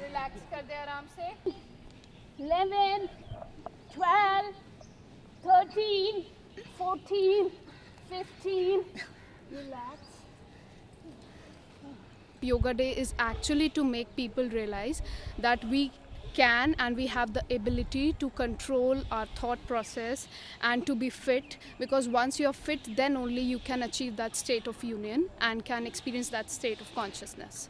Relax कर दे आराम से 11, 12, 13, 14, 15. Relax. Yoga Day is actually to make people realize that we can and we have the ability to control our thought process and to be fit because once you're fit then only you can achieve that state of union and can experience that state of consciousness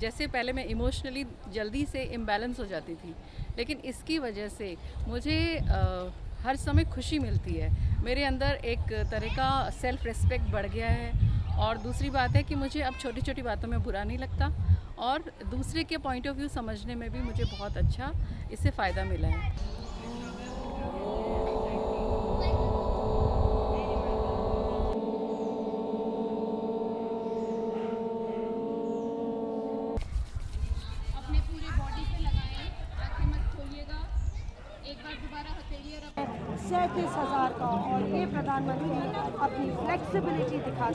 जैसे पहले मैं emotionally जल्दी से imbalance हो जाती थी लेकिन इसकी वजह से मुझे अ, हर समय खुशी मिलती है। मेरे अंदर एक तरह का सेल्फ रिस्पेक्ट बढ़ गया है और दूसरी बात है कि मुझे अब छोटी छोटी बातों में बुरा नहीं लगता और दूसरे के पॉइंट ऑफ़ व्यू समझने में भी मुझे बहुत अच्छा इससे फ़ायदा मिला है। सैंतीस हजार का और ये प्रधानमंत्री अपनी फ्लेक्सिबिलिटी दिखा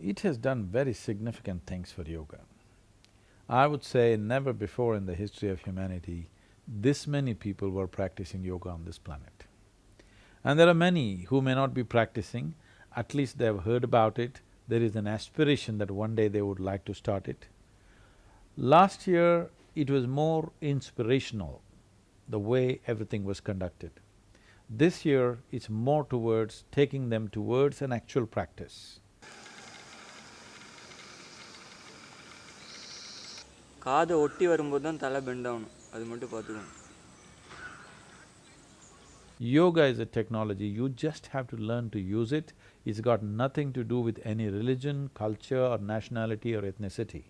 It has done very significant things for yoga. I would say never before in the history of humanity, this many people were practicing yoga on this planet. And there are many who may not be practicing, at least they have heard about it, there is an aspiration that one day they would like to start it. Last year, it was more inspirational, the way everything was conducted. This year, it's more towards taking them towards an actual practice. காதை ஒட்டி வரும்போது தான் தலை bend ஆகணும் அது மட்டும் பார்த்துக்கணும் Yoga is a technology, you just have to learn to use it. It's got nothing to do with any religion, culture or nationality or ethnicity.